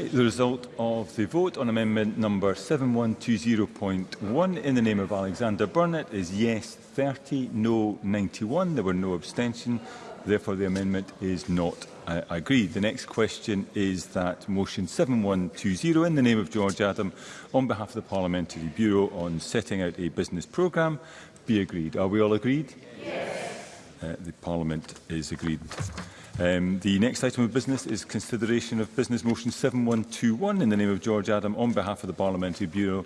The result of the vote on amendment number 7120.1 in the name of Alexander Burnett is yes 30, no 91. There were no abstention. Therefore, the amendment is not uh, agreed. The next question is that motion 7120 in the name of George Adam on behalf of the Parliamentary Bureau on setting out a business programme be agreed. Are we all agreed? Yes. Uh, the Parliament is agreed. Um, the next item of business is consideration of Business Motion 7121 in the name of George Adam on behalf of the Parliamentary Bureau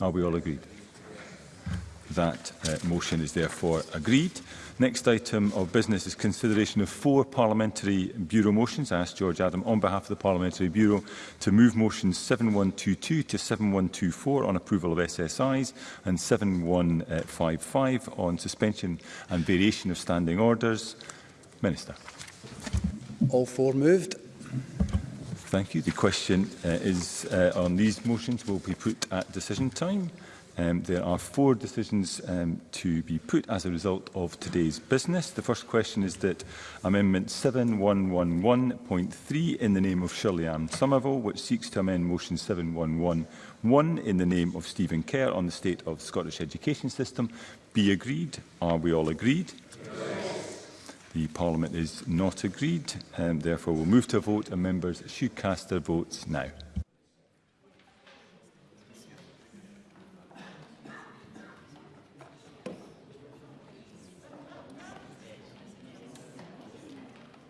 Are we all agreed? That uh, motion is therefore agreed. Next item of business is consideration of four parliamentary bureau motions. I ask George Adam on behalf of the Parliamentary Bureau to move motions 7122 to 7124 on approval of SSIs and 7155 on suspension and variation of standing orders. Minister. All four moved. Thank you. The question uh, is uh, on these motions will be put at decision time. Um, there are four decisions um, to be put as a result of today's business. The first question is that Amendment 7111.3 in the name of Shirley Ann Somerville, which seeks to amend Motion 7111 in the name of Stephen Kerr on the state of the Scottish education system, be agreed. Are we all agreed? The Parliament is not agreed, and um, therefore we'll move to a vote and members should cast their votes now.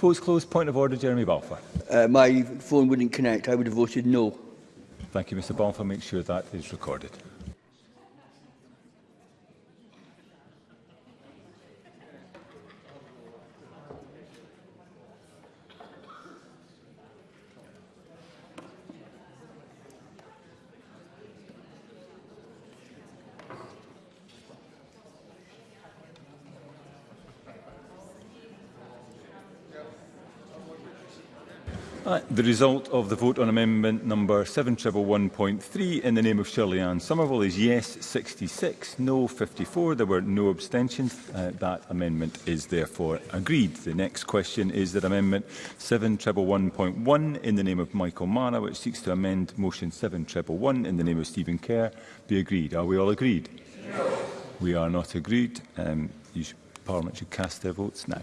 Post closed. Point of order, Jeremy Balfour. Uh, my phone wouldn't connect. I would have voted no. Thank you, Mr Balfour. Make sure that is recorded. the result of the vote on amendment number 7111.3 in the name of Shirley Ann Somerville is yes 66, no 54. There were no abstentions. Uh, that amendment is therefore agreed. The next question is that amendment 7111.1 in the name of Michael Mara, which seeks to amend motion 7111 in the name of Stephen Kerr, be agreed. Are we all agreed? No. We are not agreed. Um, should, Parliament should cast their votes now.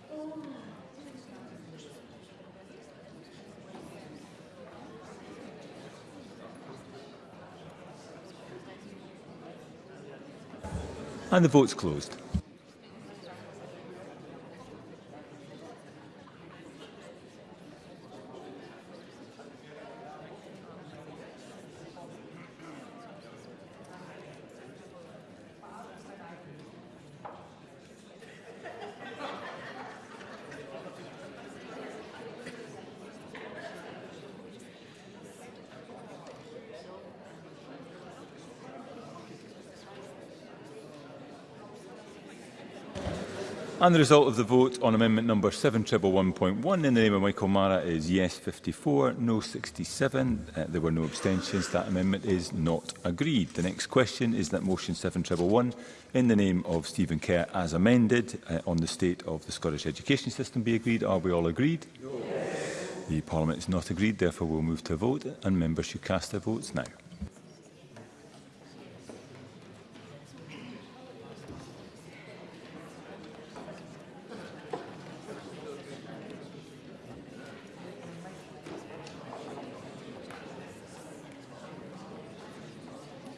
And the vote's closed. And the result of the vote on amendment number 7111.1 in the name of Michael Mara is yes 54, no 67. Uh, there were no abstentions. That amendment is not agreed. The next question is that motion 7111 in the name of Stephen Kerr as amended uh, on the state of the Scottish education system be agreed. Are we all agreed? Yes. The Parliament is not agreed. Therefore, we'll move to a vote and members should cast their votes now.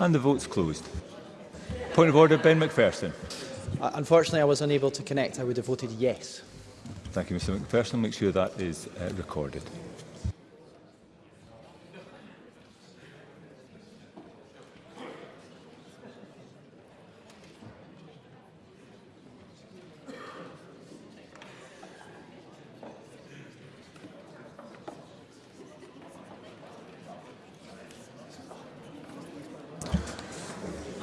And the vote's closed. Point of order, Ben McPherson. Uh, unfortunately, I was unable to connect. I would have voted yes. Thank you, Mr McPherson. Make sure that is uh, recorded.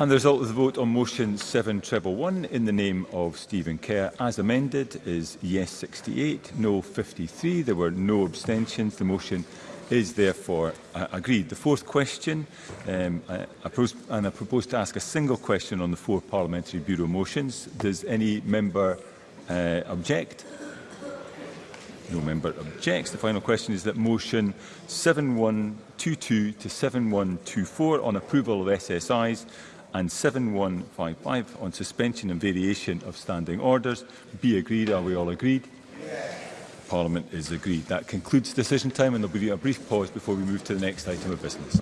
And the result of the vote on motion 7111 in the name of Stephen Kerr as amended is yes 68, no 53. There were no abstentions. The motion is therefore uh, agreed. The fourth question, um, I, uh, I pros and I propose to ask a single question on the four parliamentary bureau motions. Does any member uh, object? No member objects. The final question is that motion 7122 to 7124 on approval of SSIs and 7155 on suspension and variation of standing orders be agreed. Are we all agreed? Yes. Parliament is agreed. That concludes decision time and there will be a brief pause before we move to the next item of business.